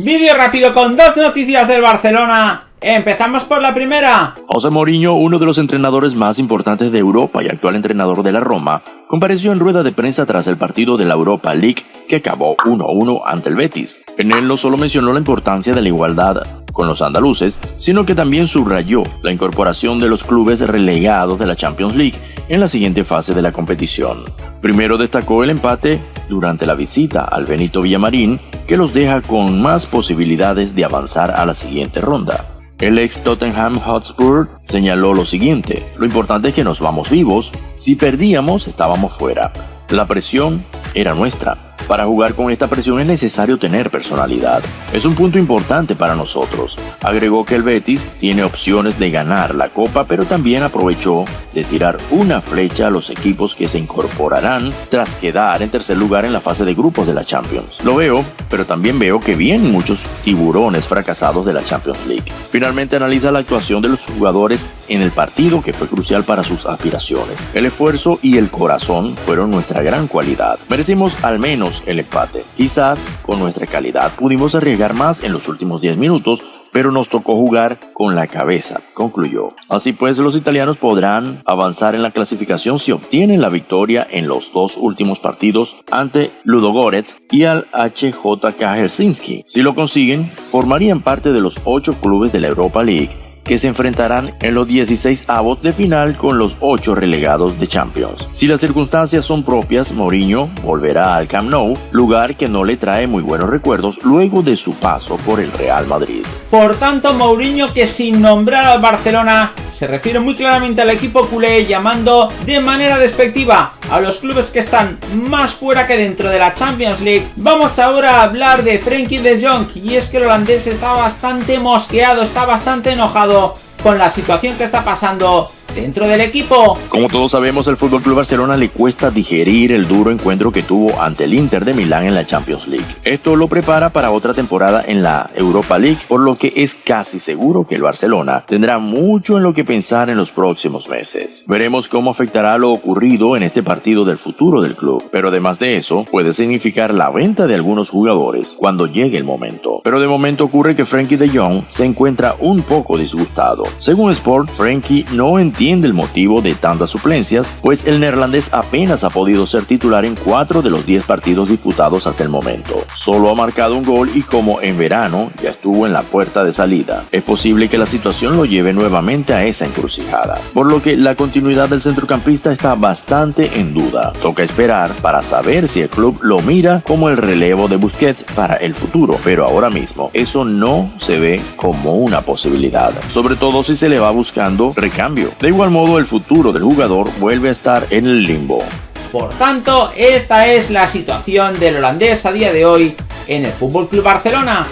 Vídeo rápido con dos noticias del Barcelona. Empezamos por la primera. José Mourinho, uno de los entrenadores más importantes de Europa y actual entrenador de la Roma, compareció en rueda de prensa tras el partido de la Europa League que acabó 1-1 ante el Betis. En él no solo mencionó la importancia de la igualdad con los andaluces, sino que también subrayó la incorporación de los clubes relegados de la Champions League en la siguiente fase de la competición. Primero destacó el empate durante la visita al Benito Villamarín, que los deja con más posibilidades de avanzar a la siguiente ronda. El ex Tottenham Hotspur señaló lo siguiente, lo importante es que nos vamos vivos, si perdíamos estábamos fuera, la presión era nuestra, para jugar con esta presión es necesario tener personalidad. Es un punto importante para nosotros. Agregó que el Betis tiene opciones de ganar la copa, pero también aprovechó de tirar una flecha a los equipos que se incorporarán tras quedar en tercer lugar en la fase de grupos de la Champions. Lo veo, pero también veo que vienen muchos tiburones fracasados de la Champions League. Finalmente analiza la actuación de los jugadores en el partido que fue crucial para sus aspiraciones. El esfuerzo y el corazón fueron nuestra gran cualidad. Merecimos al menos el empate. Quizás con nuestra calidad pudimos arriesgar más en los últimos 10 minutos, pero nos tocó jugar con la cabeza, concluyó. Así pues, los italianos podrán avanzar en la clasificación si obtienen la victoria en los dos últimos partidos ante Ludogorets y al HJK Helsinki. Si lo consiguen, formarían parte de los ocho clubes de la Europa League que se enfrentarán en los 16 avos de final con los 8 relegados de Champions. Si las circunstancias son propias, Mourinho volverá al Camp Nou, lugar que no le trae muy buenos recuerdos luego de su paso por el Real Madrid. Por tanto, Mourinho que sin nombrar al Barcelona se refiere muy claramente al equipo culé llamando de manera despectiva a los clubes que están más fuera que dentro de la Champions League. Vamos ahora a hablar de Frenkie de Jong y es que el holandés está bastante mosqueado, está bastante enojado con la situación que está pasando dentro del equipo. Como todos sabemos, el Club Barcelona le cuesta digerir el duro encuentro que tuvo ante el Inter de Milán en la Champions League. Esto lo prepara para otra temporada en la Europa League, por lo que es casi seguro que el Barcelona tendrá mucho en lo que pensar en los próximos meses. Veremos cómo afectará lo ocurrido en este partido del futuro del club, pero además de eso, puede significar la venta de algunos jugadores cuando llegue el momento. Pero de momento ocurre que Frankie de Jong se encuentra un poco disgustado. Según Sport, Frankie no entiende entiende el motivo de tantas suplencias, pues el neerlandés apenas ha podido ser titular en 4 de los 10 partidos disputados hasta el momento. Solo ha marcado un gol y como en verano ya estuvo en la puerta de salida. Es posible que la situación lo lleve nuevamente a esa encrucijada, por lo que la continuidad del centrocampista está bastante en duda. Toca esperar para saber si el club lo mira como el relevo de Busquets para el futuro, pero ahora mismo eso no se ve como una posibilidad, sobre todo si se le va buscando recambio. De igual modo, el futuro del jugador vuelve a estar en el limbo. Por tanto, esta es la situación del holandés a día de hoy en el FC Barcelona.